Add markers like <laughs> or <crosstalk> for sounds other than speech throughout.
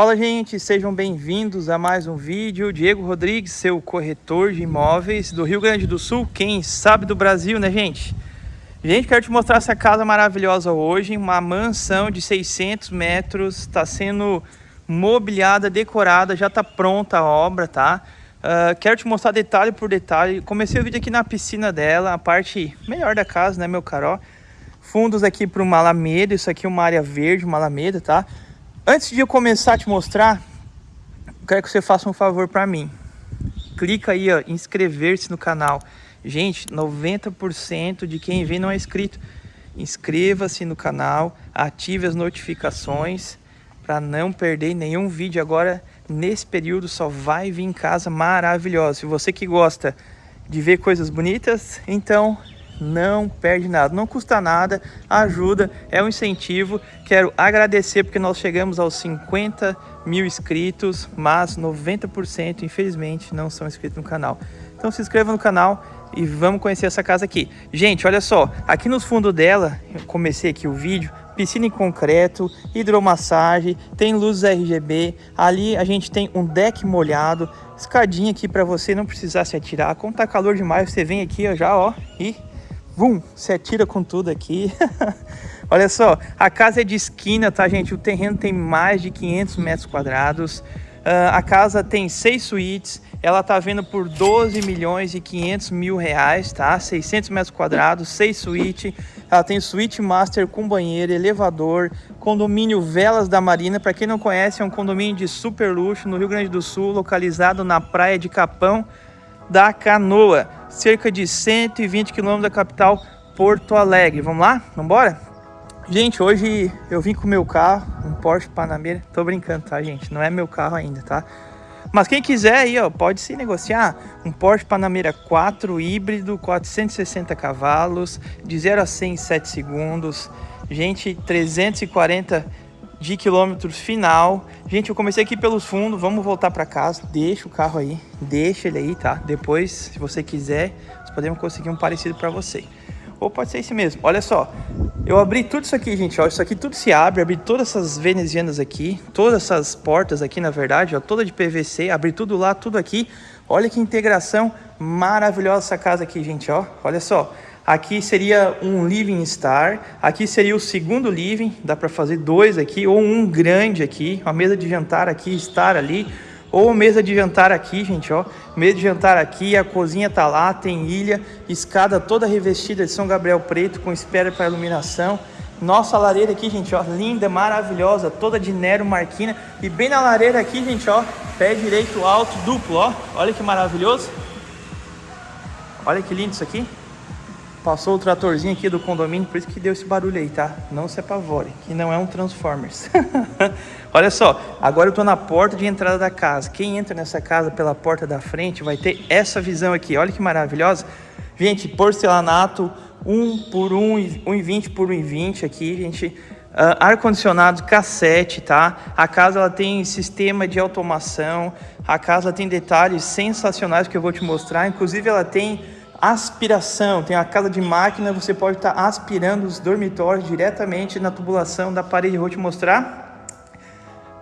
Fala gente, sejam bem-vindos a mais um vídeo. Diego Rodrigues, seu corretor de imóveis do Rio Grande do Sul, quem sabe do Brasil, né gente? Gente, quero te mostrar essa casa maravilhosa hoje, uma mansão de 600 metros, está sendo mobiliada, decorada, já está pronta a obra, tá? Uh, quero te mostrar detalhe por detalhe. Comecei o vídeo aqui na piscina dela, a parte melhor da casa, né, meu caro? Fundos aqui para uma alameda, isso aqui é uma área verde, uma alameda, tá? Antes de eu começar a te mostrar, quero que você faça um favor para mim. Clica aí, ó, inscrever-se no canal. Gente, 90% de quem vê não é inscrito. Inscreva-se no canal, ative as notificações para não perder nenhum vídeo agora. Nesse período só vai vir em casa maravilhosa. Se você que gosta de ver coisas bonitas, então não perde nada, não custa nada, ajuda, é um incentivo. Quero agradecer porque nós chegamos aos 50 mil inscritos, mas 90% infelizmente não são inscritos no canal. Então se inscreva no canal e vamos conhecer essa casa aqui. Gente, olha só, aqui nos fundos dela, eu comecei aqui o vídeo, piscina em concreto, hidromassagem, tem luzes RGB, ali a gente tem um deck molhado, escadinha aqui para você não precisar se atirar. Quando tá calor demais, você vem aqui ó, já ó, e Vum, se atira com tudo aqui. <laughs> Olha só, a casa é de esquina, tá, gente? O terreno tem mais de 500 metros quadrados. Uh, a casa tem seis suítes. Ela tá vendo por 12 milhões e 500 mil reais, tá? 600 metros quadrados, seis suítes. Ela tem suíte master com banheiro, elevador, condomínio Velas da Marina. Para quem não conhece, é um condomínio de super luxo no Rio Grande do Sul, localizado na praia de Capão da Canoa cerca de 120 quilômetros da capital Porto Alegre. Vamos lá? Vamos embora? Gente, hoje eu vim com meu carro, um Porsche Panamera. Tô brincando, tá, gente? Não é meu carro ainda, tá? Mas quem quiser aí, ó, pode se negociar um Porsche Panamera 4 híbrido, 460 cavalos, de 0 a 100 em 7 segundos. Gente, 340 de quilômetros final. Gente, eu comecei aqui pelos fundos, vamos voltar para casa. Deixa o carro aí, deixa ele aí, tá? Depois, se você quiser, nós podemos conseguir um parecido para você. Ou pode ser esse mesmo. Olha só, eu abri tudo isso aqui, gente, ó. Isso aqui tudo se abre, abri todas essas venezianas aqui, todas essas portas aqui, na verdade, ó, toda de PVC, abri tudo lá, tudo aqui. Olha que integração maravilhosa essa casa aqui, gente, ó. Olha só. Aqui seria um living star, aqui seria o segundo living, dá para fazer dois aqui, ou um grande aqui, uma mesa de jantar aqui, estar ali, ou mesa de jantar aqui, gente, ó, mesa de jantar aqui, a cozinha tá lá, tem ilha, escada toda revestida de São Gabriel preto com espera para iluminação. Nossa lareira aqui, gente, ó, linda, maravilhosa, toda de Nero Marquina. E bem na lareira aqui, gente, ó, pé direito alto duplo, ó. Olha que maravilhoso. Olha que lindo isso aqui. Passou o tratorzinho aqui do condomínio, por isso que deu esse barulho aí, tá? Não se apavore, que não é um Transformers. <laughs> Olha só, agora eu tô na porta de entrada da casa. Quem entra nessa casa pela porta da frente vai ter essa visão aqui. Olha que maravilhosa. Gente, porcelanato 1 por 1, 1,20 por 1,20 aqui, gente. Uh, ar-condicionado cassete, tá? A casa ela tem sistema de automação. A casa tem detalhes sensacionais que eu vou te mostrar. Inclusive ela tem aspiração, tem a casa de máquina, você pode estar tá aspirando os dormitórios diretamente na tubulação da parede. Vou te mostrar.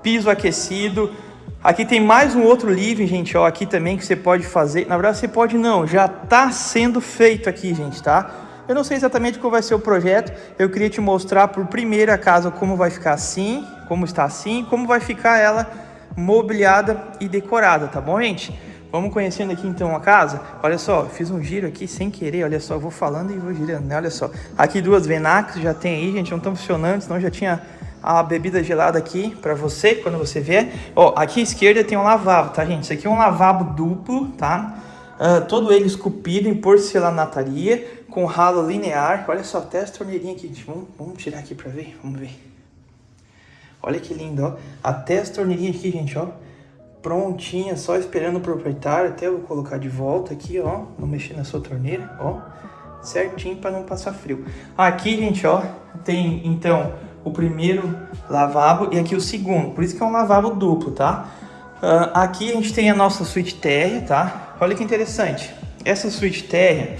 Piso aquecido. Aqui tem mais um outro living, gente, ó, aqui também que você pode fazer. Na verdade, você pode não, já está sendo feito aqui, gente, tá? Eu não sei exatamente qual vai ser o projeto. Eu queria te mostrar por primeira casa como vai ficar assim, como está assim, como vai ficar ela mobiliada e decorada, tá bom, gente? Vamos conhecendo aqui então a casa. Olha só, fiz um giro aqui sem querer, olha só, vou falando e vou girando, né? Olha só. Aqui duas Venax já tem aí, gente, não estão funcionando, senão já tinha a bebida gelada aqui para você quando você vier. Ó, aqui à esquerda tem um lavabo, tá, gente? Isso aqui é um lavabo duplo, tá? Uh, todo ele esculpido em porcelanataria, com ralo linear. Olha só, até as torneirinhas aqui. Vamos, vamos tirar aqui para ver, vamos ver. Olha que lindo, ó. Até as torneirinhas aqui, gente, ó prontinha, só esperando o proprietário. Até eu vou colocar de volta aqui, ó. Não mexer na sua torneira, ó. Certinho para não passar frio. Aqui, gente, ó, tem então o primeiro lavabo e aqui o segundo. Por isso que é um lavabo duplo, tá? Uh, aqui a gente tem a nossa suíte térrea, tá? Olha que interessante. Essa suíte térrea,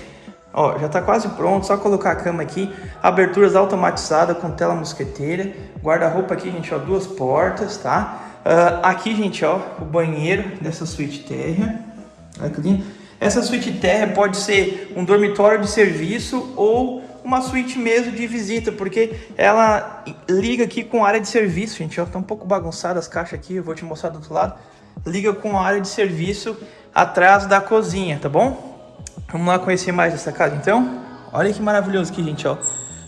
ó, já tá quase pronto. Só colocar a cama aqui. Aberturas automatizadas com tela mosqueteira. Guarda-roupa aqui, gente, ó, duas portas, tá? Uh, aqui, gente, ó, o banheiro dessa suíte terra. Olha que lindo. Essa suíte terra pode ser um dormitório de serviço ou uma suíte mesmo de visita, porque ela liga aqui com área de serviço, gente. Ó, tá um pouco bagunçada as caixas aqui, eu vou te mostrar do outro lado. Liga com a área de serviço atrás da cozinha, tá bom? Vamos lá conhecer mais essa casa, então? Olha que maravilhoso aqui, gente, ó.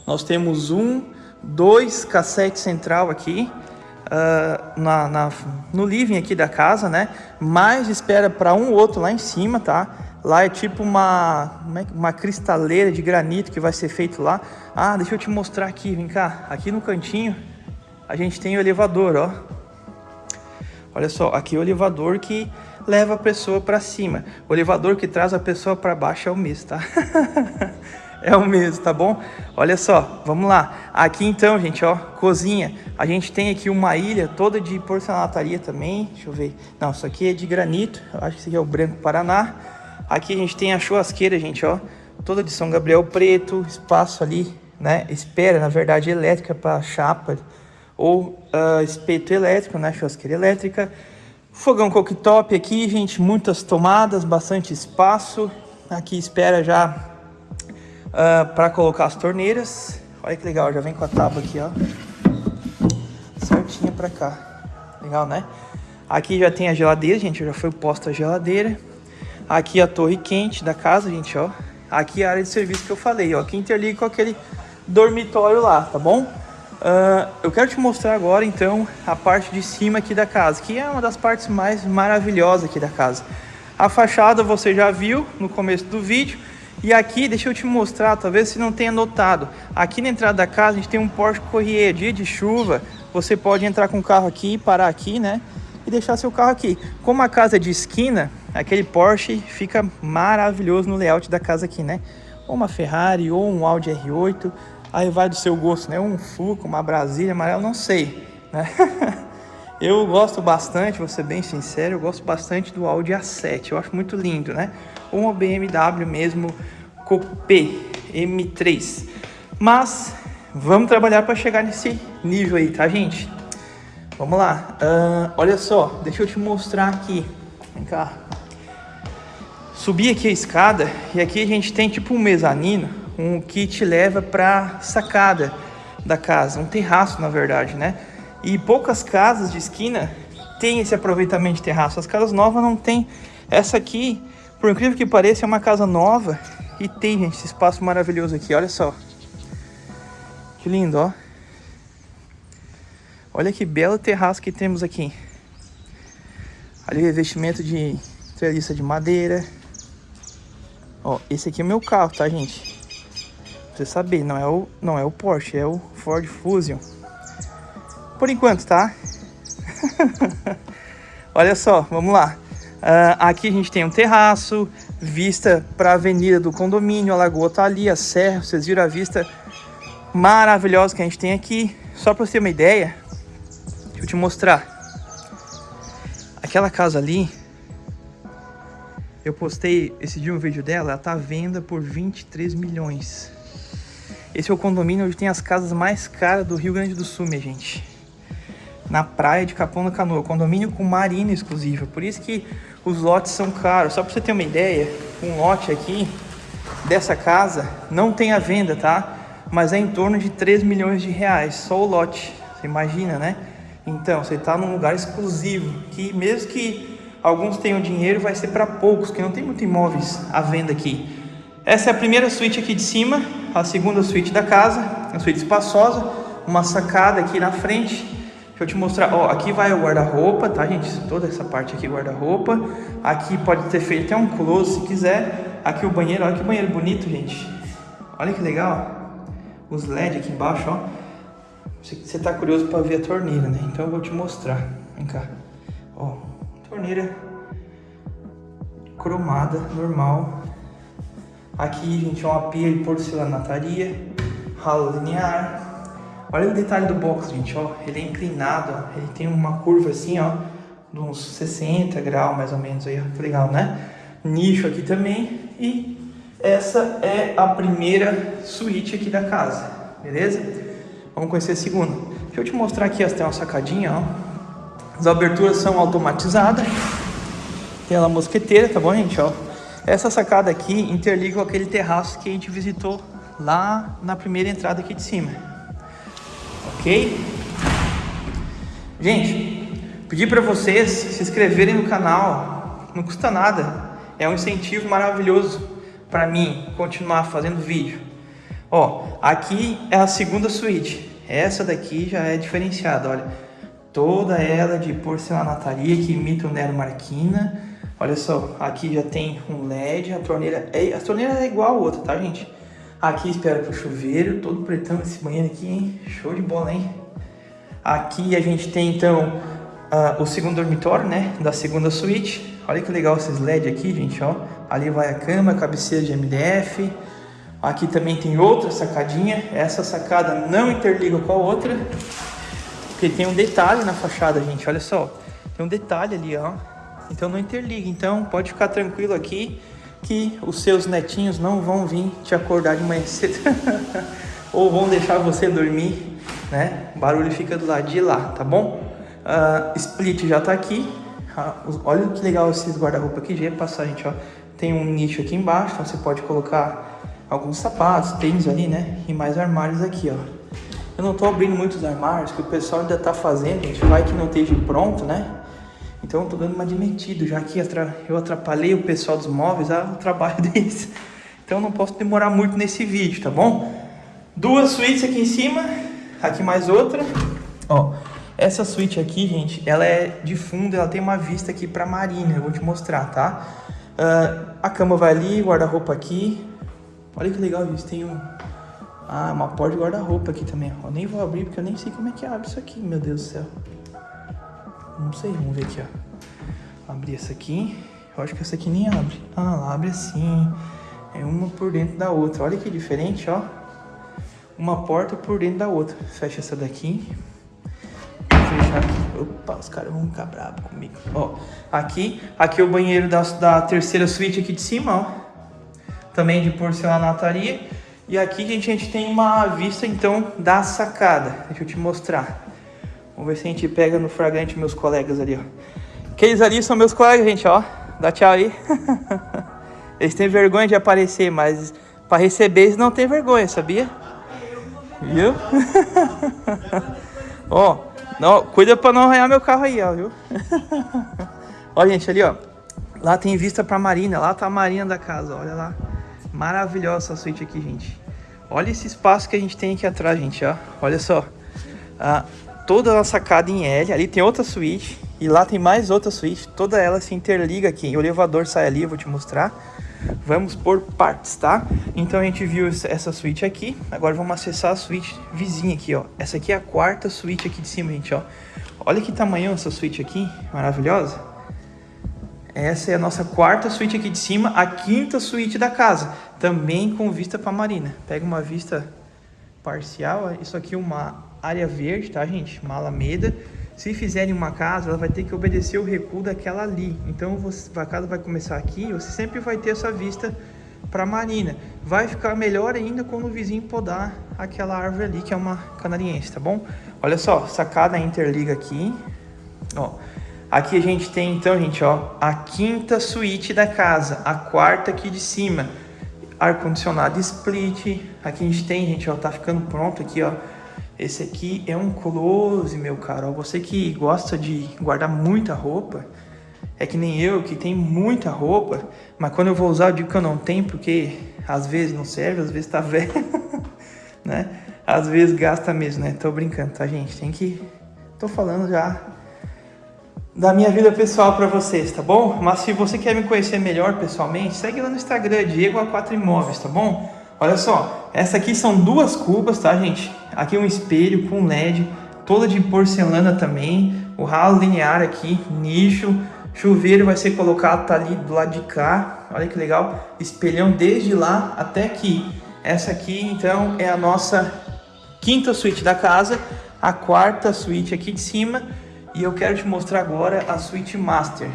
Nós temos um, dois cassete central aqui. Uh, na, na, no living aqui da casa, né? Mais espera para um outro lá em cima, tá? Lá é tipo uma, é uma cristaleira de granito que vai ser feito lá. Ah, deixa eu te mostrar aqui, vem cá. Aqui no cantinho a gente tem o elevador, ó. Olha só, aqui é o elevador que leva a pessoa para cima. O elevador que traz a pessoa para baixo é o mesmo, tá? <laughs> é o mesmo, tá bom? Olha só, vamos lá. Aqui então, gente, ó, cozinha. A gente tem aqui uma ilha toda de porcelanaria também. Deixa eu ver. Não, isso aqui é de granito. Eu acho que esse aqui é o Branco Paraná. Aqui a gente tem a churrasqueira, gente, ó. Toda de São Gabriel preto. Espaço ali, né? Espera, na verdade, elétrica para chapa. Ou uh, espeto elétrico, né? Churrasqueira elétrica. Fogão cooktop aqui, gente. Muitas tomadas, bastante espaço. Aqui espera já uh, ah, para colocar as torneiras. Olha que legal, já vem com a tábua aqui, ó. Certinha para cá. Legal, né? Aqui já tem a geladeira, gente, já foi posta a geladeira. Aqui a torre quente da casa, gente, ó. Aqui a área de serviço que eu falei, ó. Aqui interliga com aquele dormitório lá, tá bom? Uh, eu quero te mostrar agora, então, a parte de cima aqui da casa, que é uma das partes mais maravilhosas aqui da casa. A fachada você já viu no começo do vídeo. E aqui, deixa eu te mostrar, talvez você não tenha notado. Aqui na entrada da casa a gente tem um Porsche Corrier, dia de chuva. Você pode entrar com o carro aqui, parar aqui, né? E deixar seu carro aqui. Como a casa é de esquina, aquele Porsche fica maravilhoso no layout da casa aqui, né? Ou uma Ferrari, ou um Audi R8. Aí vai do seu gosto, né? Um Fusca, uma Brasília amarela, não sei, né? <laughs> eu gosto bastante, vou ser bem sincero, eu gosto bastante do Audi A7. Eu acho muito lindo, né? ou uma BMW mesmo Coupé M3. Mas vamos trabalhar para chegar nesse nível aí, tá, gente? Vamos lá. Uh, olha só, deixa eu te mostrar aqui. Vem cá. Subir aqui a escada e aqui a gente tem tipo um mezanino, um que te leva para sacada da casa, um terraço na verdade, né? E poucas casas de esquina tem esse aproveitamento de terraço. As casas novas não tem. Essa aqui por incrível que pareça, é uma casa nova e tem, gente, esse espaço maravilhoso aqui. Olha só. Que lindo, ó. Olha que belo terraço que temos aqui. Ali o revestimento de treliça de madeira. Ó, esse aqui é meu carro, tá, gente? Pra você saber, não é o, não é o Porsche, é o Ford Fusion. Por enquanto, tá? <laughs> Olha só, vamos lá. Uh, aqui a gente tem um terraço, vista para a avenida do condomínio, a lagoa tá ali, a serra, vocês viram a vista maravilhosa que a gente tem aqui. Só para você ter uma ideia, deixa eu te mostrar. Aquela casa ali, eu postei esse dia um vídeo dela, ela tá à venda por 23 milhões. Esse é o condomínio onde tem as casas mais caras do Rio Grande do Sul, minha gente. Na praia de Capão da Canoa, condomínio com marina exclusiva. Por isso que os lotes são caros. Só para você ter uma ideia, um lote aqui dessa casa não tem a venda, tá? Mas é em torno de 3 milhões de reais, só o lote. Você imagina, né? Então, você está num lugar exclusivo, que mesmo que alguns tenham dinheiro, vai ser para poucos, que não tem muitos imóveis à venda aqui. Essa é a primeira suíte aqui de cima, a segunda suíte da casa, uma suíte espaçosa, uma sacada aqui na frente, Deixa eu te mostrar, ó, aqui vai o guarda-roupa, tá, gente? Toda essa parte aqui guarda-roupa. Aqui pode ter feito até um close se quiser. Aqui o banheiro, olha que banheiro bonito, gente. Olha que legal, ó. Os LED aqui embaixo, ó. Você tá curioso para ver a torneira, né? Então eu vou te mostrar. Vem cá. Ó, torneira cromada, normal. Aqui, gente, é uma pia de porcelanataria, ralo linear, Olha o detalhe do box, gente, ó. Ele é inclinado, ó. Ele tem uma curva assim, ó. De uns 60 graus, mais ou menos, aí, ó. Legal, né? Nicho aqui também. E essa é a primeira suíte aqui da casa, beleza? Vamos conhecer a segunda. Deixa eu te mostrar aqui, ó. Tem uma sacadinha, ó. As aberturas são automatizadas. Tem ela mosqueteira, tá bom, gente? Ó. Essa sacada aqui interliga com aquele terraço que a gente visitou lá na primeira entrada aqui de cima. Ok? Gente, pedi para vocês se inscreverem no canal. Não custa nada. É um incentivo maravilhoso para mim continuar fazendo vídeo. Ó, aqui é a segunda suíte. Essa daqui já é diferenciada, olha toda ela de porcelanataria que imita o Nero Marquina. Olha só, aqui já tem um LED, a torneira é, a torneira é igual a outra, tá, gente? Aqui espera pro chuveiro, todo pretão esse banheiro aqui, hein? Show de bola, hein? Aqui a gente tem, então, uh, o segundo dormitório, né? Da segunda suíte. Olha que legal esses LED aqui, gente, ó. Ali vai a cama, cabeceira de MDF. Aqui também tem outra sacadinha. Essa sacada não interliga com a outra. Porque tem um detalhe na fachada, gente, olha só. Tem um detalhe ali, ó. Então não interliga. Então pode ficar tranquilo aqui que os seus netinhos não vão vir te acordar de manhã cedo. <laughs> Ou vão deixar você dormir, né? O barulho fica do lado de lá, tá bom? Uh, split já tá aqui. Uh, olha que legal esses guarda-roupa aqui. Já ia passar, gente, ó. Tem um nicho aqui embaixo, então você pode colocar alguns sapatos, tênis ali, né? E mais armários aqui, ó. Eu não tô abrindo muitos armários, que o pessoal ainda tá fazendo, gente. Vai que não esteja pronto, né? Então eu tô dando uma admitida, já que eu atrapalhei o pessoal dos móveis, o <laughs> trabalho deles. Então não posso demorar muito nesse vídeo, tá bom? Duas suítes aqui em cima, aqui mais outra. Ó, essa suíte aqui, gente, ela é de fundo, ela tem uma vista aqui pra marina, eu vou te mostrar, tá? Uh, a cama vai ali, guarda-roupa aqui. Olha que legal isso, tem um, ah, uma porta de guarda-roupa aqui também. Eu nem vou abrir porque eu nem sei como é que abre isso aqui, meu Deus do céu. Não sei, vamos ver aqui, ó. Abrir essa aqui. Eu acho que essa aqui nem abre. Ah, ela abre assim. É uma por dentro da outra. Olha que diferente, ó. Uma porta por dentro da outra. Fecha essa daqui. Vou fechar aqui. Opa, os caras vão ficar bravos comigo. Ó, aqui. Aqui é o banheiro da, da terceira suíte aqui de cima, ó. Também de porcelanaria. E aqui, gente, a gente tem uma vista, então, da sacada. Deixa eu te mostrar. Vamos ver se a gente pega no fragante meus colegas ali, ó. Aqueles ali são meus colegas, gente, ó. Dá tchau aí. <laughs> eles têm vergonha de aparecer, mas para receber eles não têm vergonha, sabia? Viu? <laughs> ó, não, cuida para não arranhar meu carro aí, ó, viu? <laughs> ó, gente, ali, ó. Lá tem vista pra marina, lá tá a marina da casa, olha lá. Maravilhosa essa suíte aqui, gente. Olha esse espaço que a gente tem aqui atrás, gente, ó. Olha só. Ah, toda a sacada em L. Ali tem outra suíte. E lá tem mais outra suíte. Toda ela se interliga aqui. O elevador sai ali, vou te mostrar. Vamos por partes, tá? Então a gente viu essa suíte aqui. Agora vamos acessar a suíte vizinha aqui, ó. Essa aqui é a quarta suíte aqui de cima, gente, ó. Olha que tamanho essa suíte aqui. Maravilhosa. Essa é a nossa quarta suíte aqui de cima, a quinta suíte da casa, também com vista para a marina. Pega uma vista parcial, isso aqui é uma área verde, tá gente? Uma alameda. Se fizerem uma casa, ela vai ter que obedecer o recuo daquela ali. Então você, a casa vai começar aqui, você sempre vai ter essa vista para a marina. Vai ficar melhor ainda quando o vizinho podar aquela árvore ali, que é uma canariense, tá bom? Olha só, sacada interliga aqui, ó. Aqui a gente tem então, gente, ó, a quinta suíte da casa, a quarta aqui de cima. Ar-condicionado split. Aqui a gente tem, gente, ó, tá ficando pronto aqui, ó. Esse aqui é um close, meu caro. Você que gosta de guardar muita roupa, é que nem eu, que tem muita roupa, mas quando eu vou usar eu digo que eu não tenho, porque às vezes não serve, às vezes tá <laughs> velho, né? Às vezes gasta mesmo, né? Tô brincando, tá, gente? Tem que... Tô falando já da minha vida pessoal para vocês, tá bom? Mas se você quer me conhecer melhor pessoalmente, segue lá no Instagram, Diego A4 Imóveis, tá bom? Olha só, essa aqui são duas cubas, tá, gente? Aqui um espelho com LED, toda de porcelana também, o ralo linear aqui, nicho, chuveiro vai ser colocado, tá ali do lado de cá, olha que legal, espelhão desde lá até aqui. Essa aqui, então, é a nossa quinta suíte da casa, a quarta suíte aqui de cima, e eu quero te mostrar agora a Suite Master.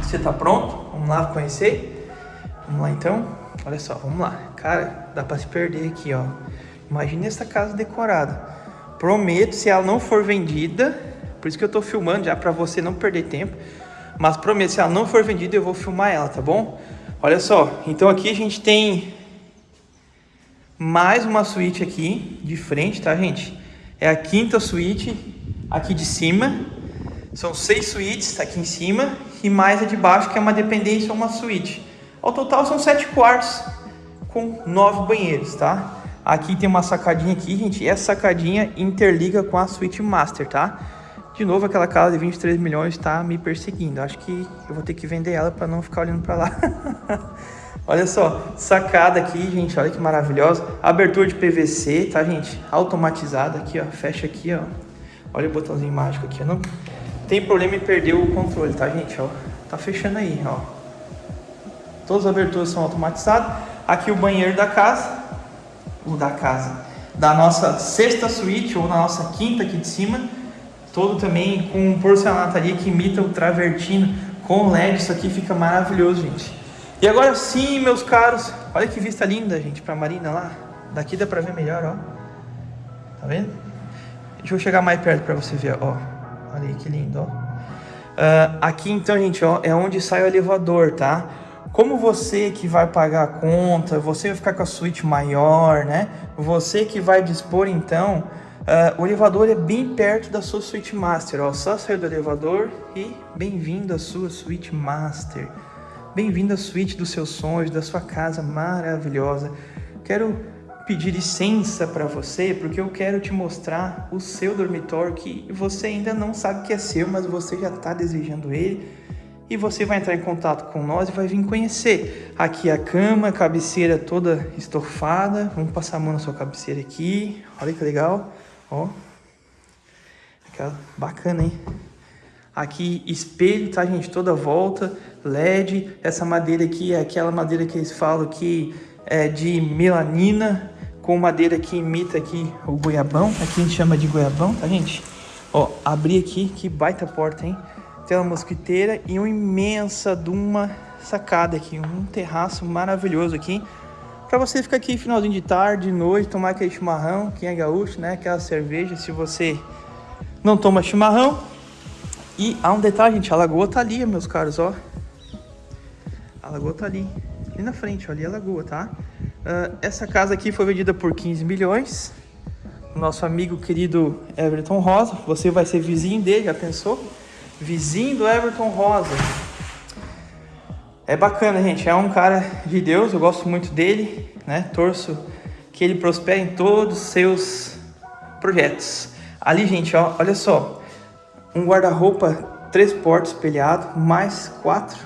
Você tá pronto? Vamos lá conhecer? Vamos lá então? Olha só, vamos lá. Cara, dá pra se perder aqui, ó. Imagina essa casa decorada. Prometo, se ela não for vendida, Por isso que eu tô filmando já para você não perder tempo. Mas prometo, se ela não for vendida, eu vou filmar ela, tá bom? Olha só, então aqui a gente tem mais uma suíte aqui de frente, tá, gente? É a quinta suíte aqui de cima. São seis suítes aqui em cima e mais a de baixo, que é uma dependência ou uma suíte. Ao total são sete quartos com nove banheiros, tá? Aqui tem uma sacadinha aqui, gente. E essa sacadinha interliga com a suíte master, tá? De novo, aquela casa de 23 milhões está me perseguindo. Acho que eu vou ter que vender ela para não ficar olhando para lá. <laughs> olha só, sacada aqui, gente. Olha que maravilhosa. Abertura de PVC, tá, gente? Automatizada aqui, ó. Fecha aqui, ó. Olha o botãozinho mágico aqui, ó. Não tem problema em perder o controle, tá, gente? Ó, tá fechando aí, ó. Todas as aberturas são automatizadas. Aqui o banheiro da casa. O da casa. Da nossa sexta suíte ou na nossa quinta aqui de cima todo também com porcelanato que imita o travertino com LED, isso aqui fica maravilhoso, gente. E agora sim, meus caros, olha que vista linda, gente, pra marina lá. Daqui dá pra ver melhor, ó. Tá vendo? Deixa eu chegar mais perto pra você ver, ó. Olha aí que lindo, ó. Uh, aqui então, gente, ó, é onde sai o elevador, tá? Como você que vai pagar a conta, você vai ficar com a suíte maior, né? Você que vai dispor, então, Uh, o elevador é bem perto da sua suíte master, ó, só sair do elevador e bem-vindo à sua suíte master. Bem-vindo à suíte dos seus sonhos, da sua casa maravilhosa. Quero pedir licença para você, porque eu quero te mostrar o seu dormitório que você ainda não sabe que é seu, mas você já está desejando ele. E você vai entrar em contato com nós e vai vir conhecer. Aqui a cama, cabeceira toda estofada. Vamos passar a mão na sua cabeceira aqui. Olha que legal. Ó. Aquela bacana, hein? Aqui espelho, tá, gente? Toda volta. LED. Essa madeira aqui é aquela madeira que eles falam que é de melanina. Com madeira que imita aqui o goiabão. Aqui a gente chama de goiabão, tá, gente? Ó, abri aqui. Que baita porta, hein? Tem uma mosquiteira e uma imensa de uma sacada aqui. Um terraço maravilhoso aqui. Para você ficar aqui finalzinho de tarde, de noite, tomar aquele chimarrão, quem é gaúcho, né? Aquela cerveja, se você não toma chimarrão. E há um detalhe, gente, a lagoa tá ali, meus caros, ó. A lagoa tá ali, ali na frente, ó, ali é a lagoa, tá? Uh, essa casa aqui foi vendida por 15 milhões. Nosso amigo querido Everton Rosa, você vai ser vizinho dele, já pensou? Vizinho do Everton Rosa. É bacana, gente. É um cara de Deus, eu gosto muito dele, né? Torço que ele prospere em todos os seus projetos. Ali, gente, ó, olha só. Um guarda-roupa, três portas espelhado, mais quatro,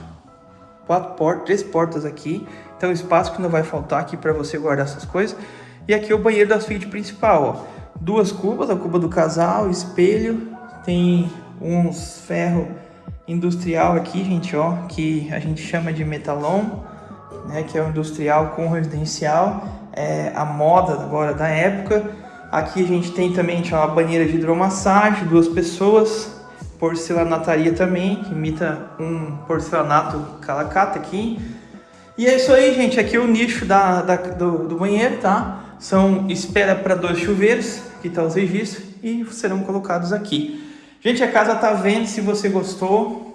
quatro portas, três portas aqui. Então, espaço que não vai faltar aqui para você guardar essas coisas. E aqui é o banheiro da suíte principal, ó. Duas cubas, a cuba do casal, espelho, tem uns ferros industrial aqui, gente, ó, que a gente chama de metalon, né, que é o industrial com residencial, é a moda agora da época. Aqui a gente tem também gente, uma banheira de hidromassagem, duas pessoas, porcelanataria também, que imita um porcelanato calacata aqui. E é isso aí, gente, aqui é o nicho da, da do, do banheiro, tá? São espera para dois chuveiros, que estão os registros, e serão colocados aqui. Gente, a casa tá vendo, se você gostou,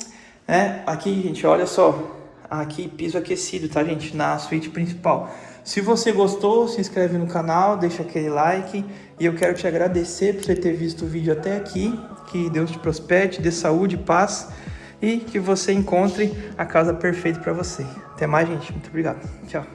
né? Aqui, gente, olha só, aqui piso aquecido, tá, gente? Na suíte principal. Se você gostou, se inscreve no canal, deixa aquele like. E eu quero te agradecer por você ter visto o vídeo até aqui. Que Deus te prospere, dê saúde, paz e que você encontre a casa perfeita para você. Até mais, gente. Muito obrigado. Tchau.